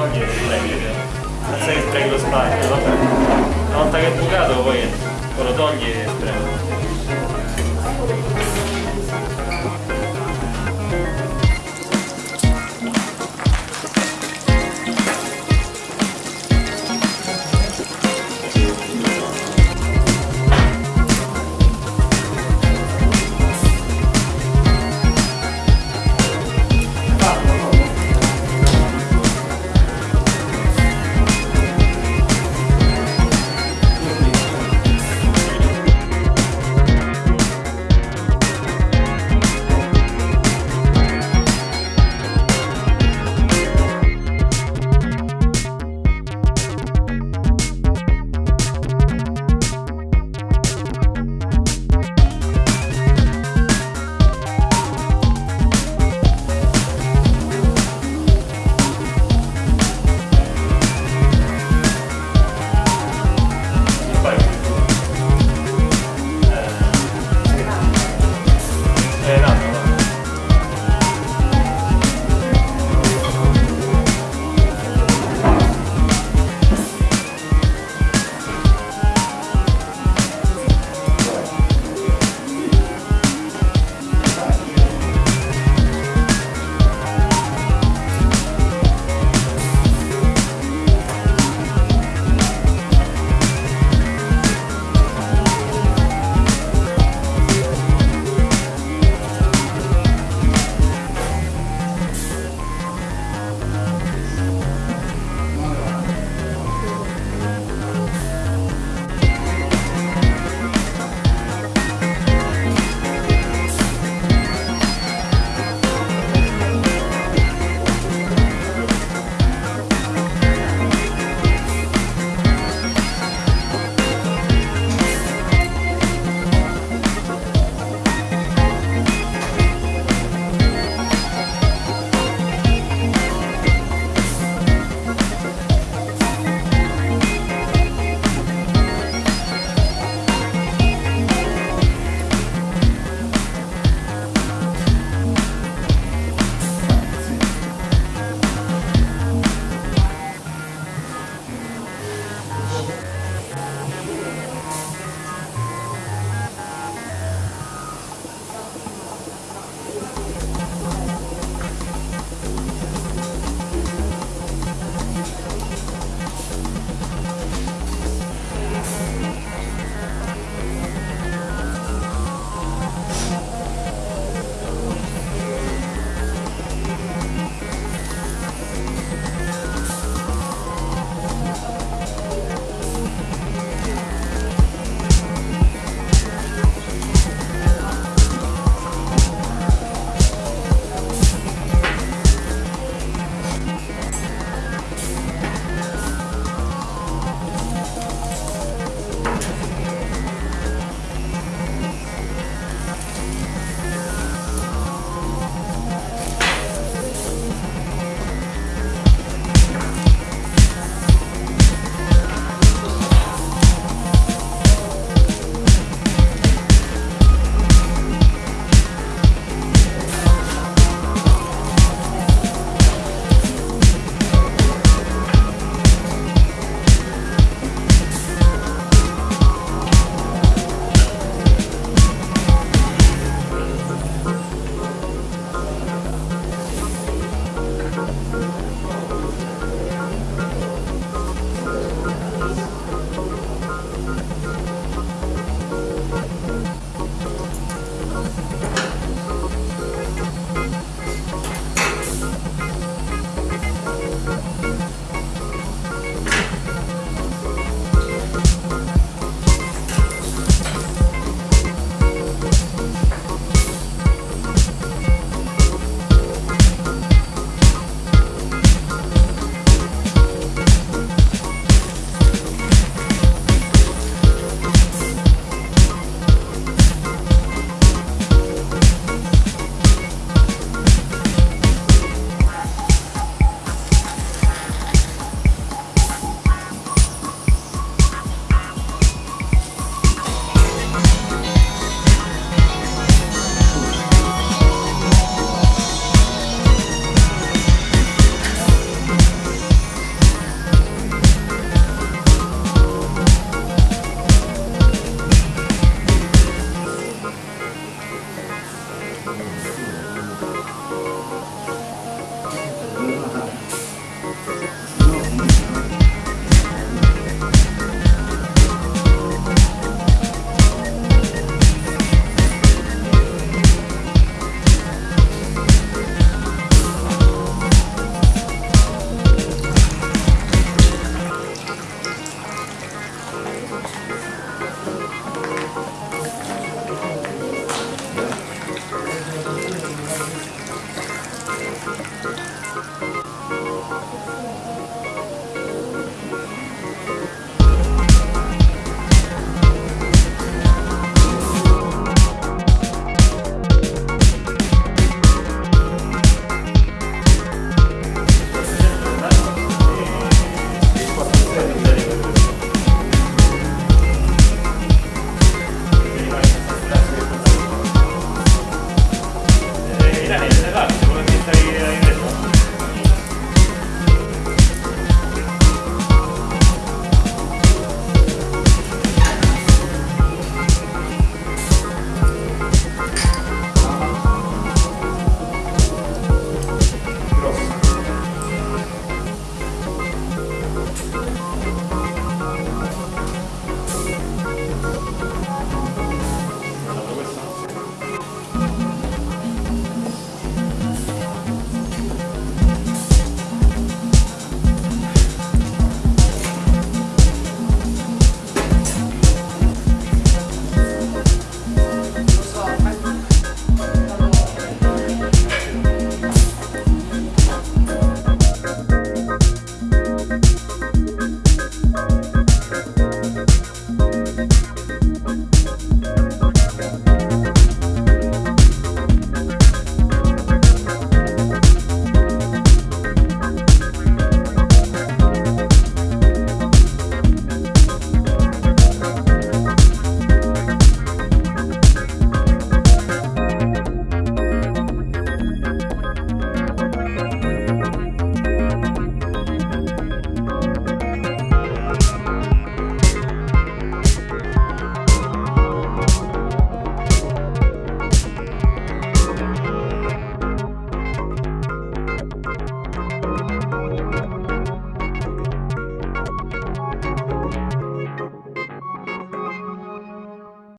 sono non è che non che sprechi lo spazio, una volta che è bucato poi lo togli e prendo.